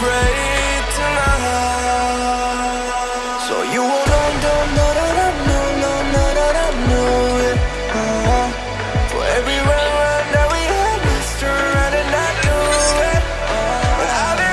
pray tonight. So you won't, don't, don't